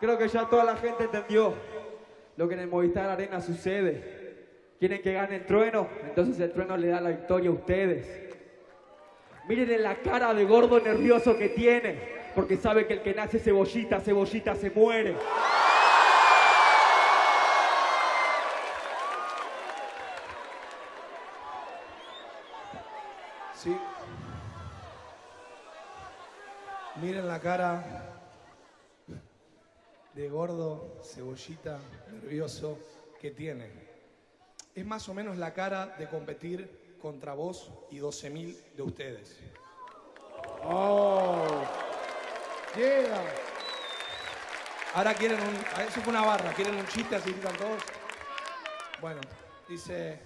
Creo que ya toda la gente entendió lo que en el Movistar Arena sucede. Quieren que gane el trueno, entonces el trueno le da la victoria a ustedes. Miren en la cara de gordo nervioso que tiene, porque sabe que el que nace cebollita, cebollita se muere. Sí. Miren la cara de gordo, cebollita, nervioso que tiene. Es más o menos la cara de competir contra vos y 12.000 de ustedes. Oh. Yeah. Ahora quieren un... ah, Eso fue una barra, quieren un chiste así gritan todos. Bueno, dice...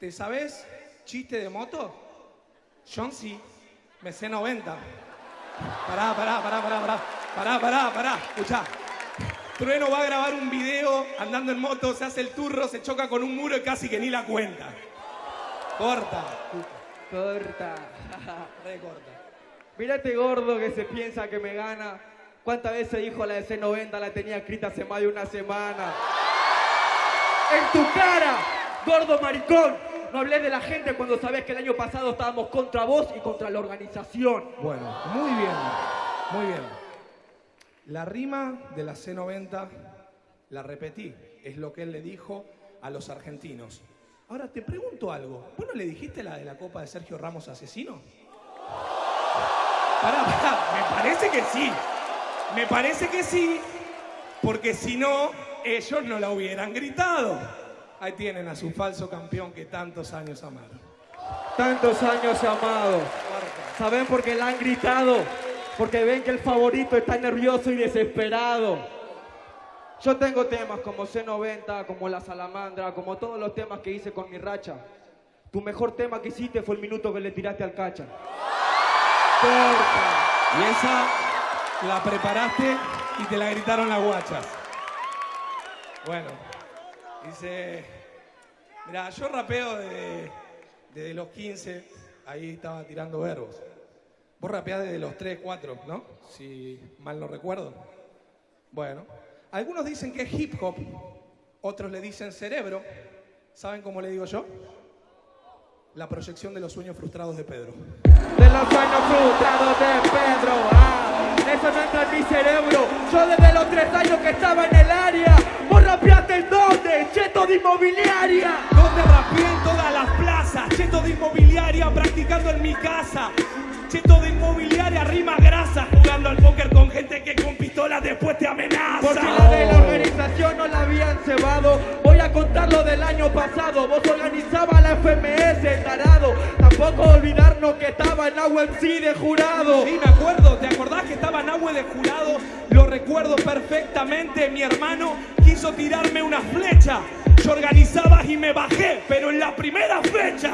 ¿Te sabes chiste de moto? John sí, me sé 90. Pará, pará, pará, pará, pará. Pará, pará, pará. Escuchá. Trueno va a grabar un video andando en moto, se hace el turro, se choca con un muro y casi que ni la cuenta. Corta. Corta. Re corta. Mira este gordo que se piensa que me gana. ¿Cuántas veces dijo la de C90? La tenía escrita hace más de una semana. ¡En tu cara! ¡Gordo maricón! No hables de la gente cuando sabes que el año pasado estábamos contra vos y contra la organización. Bueno, muy bien, muy bien. La rima de la C90 la repetí, es lo que él le dijo a los argentinos. Ahora te pregunto algo, ¿vos no le dijiste la de la copa de Sergio Ramos asesino? Pará, pará, me parece que sí, me parece que sí, porque si no, ellos no la hubieran gritado. Ahí tienen a su falso campeón que tantos años amaron. Tantos años amado. ¿Saben por qué la han gritado? Porque ven que el favorito está nervioso y desesperado. Yo tengo temas como C90, como La Salamandra, como todos los temas que hice con mi racha. Tu mejor tema que hiciste fue el minuto que le tiraste al cacha. Y esa la preparaste y te la gritaron las guachas. Bueno, dice, mira, yo rapeo desde, desde los 15, ahí estaba tirando verbos. Vos rapeás desde los 3, 4, ¿no? Si mal no recuerdo. Bueno, algunos dicen que es hip hop, otros le dicen cerebro. ¿Saben cómo le digo yo? La proyección de los sueños frustrados de Pedro. De los sueños frustrados de Pedro. Ah, eso no entra en mi cerebro. Yo desde los tres años que estaba en el área. ¿Vos rapeaste en dónde? Cheto de inmobiliaria. Donde rapeé en todas las plazas, cheto de inmobiliaria practicando en mi casa. Cheto de la habían cebado. Voy a contar lo del año pasado. Vos organizabas la FMS, tarado. Tampoco olvidarnos que estaba en AUMC de jurado. Sí, me acuerdo, ¿te acordás que estaba Nahue de jurado? Lo recuerdo perfectamente, mi hermano quiso tirarme una flecha. Yo organizaba y me bajé, pero en la primera fecha.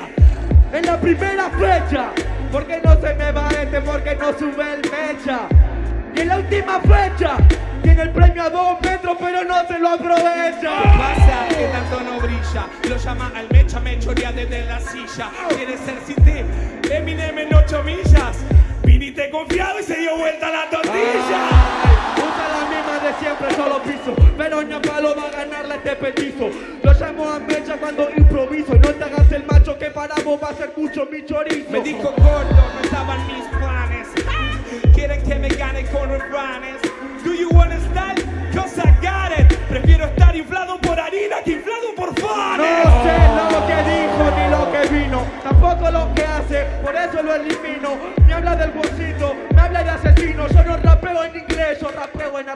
En la primera fecha. ¿Por qué no se me va este? Porque no sube el mecha. Y en la última fecha. Tiene el premio a dos metros, pero no se lo aprovecha. ¿Qué pasa? Que tanto no brilla. Lo llama al mecha, me chorea desde la silla. Quiere ser cité, Eminem en ocho millas. Viniste confiado y se dio vuelta la tortilla. Usa la misma de siempre, solo piso. Pero ña palo va a ganarle este petizo. Lo llamo a mecha cuando improviso. No te hagas el macho que para vos va a ser mucho mi chorizo. Me dijo gordo, no estaban mis planes. Quieren que me gane con refranes.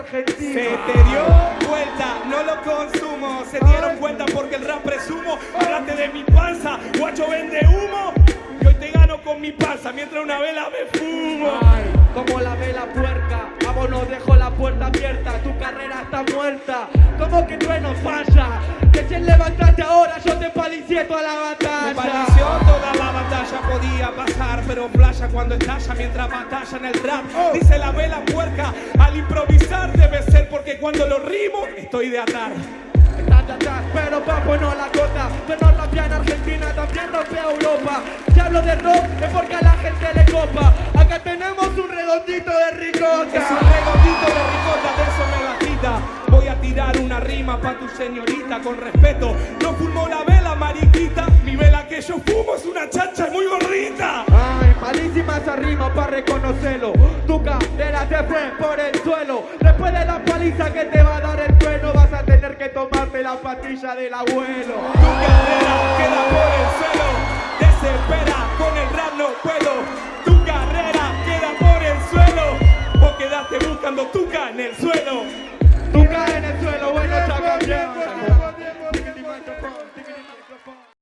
Argentino. Se te dio vuelta, no lo consumo. Se dieron cuenta porque el rap presumo. Hablaste de mi panza, guacho vende humo. Y hoy te gano con mi panza mientras una vela me fumo. Ay, como la vela puerca, no dejo la puerta abierta, tu carrera está muerta. Como que trueno falla, recién levantaste ahora, yo te palicié toda la batalla. Me pareció toda la batalla podía pasar, pero playa cuando estalla mientras batalla en el trap. Dice la vela puerca, cuando lo rimo estoy de atar. Pero papo no la cota. Pero rapea en Argentina, también rapea Europa. Si hablo de rock es porque a la gente le copa. Acá tenemos un redondito de ricota. Es un redondito de ricota, de eso me tirar una rima pa' tu señorita con respeto. No fumo la vela, mariquita. Mi vela que yo fumo es una chacha muy gordita. Ay, malísima esa rima para reconocerlo. Tu cadera se fue por el paliza que te va a dar el trueno vas a tener que tomarte la patilla del abuelo. Tu carrera queda por el suelo, desespera, con el rap no puedo. Tu carrera queda por el suelo, vos quedaste buscando tuca en el suelo. Tuca en el suelo, bueno, chaca, bien,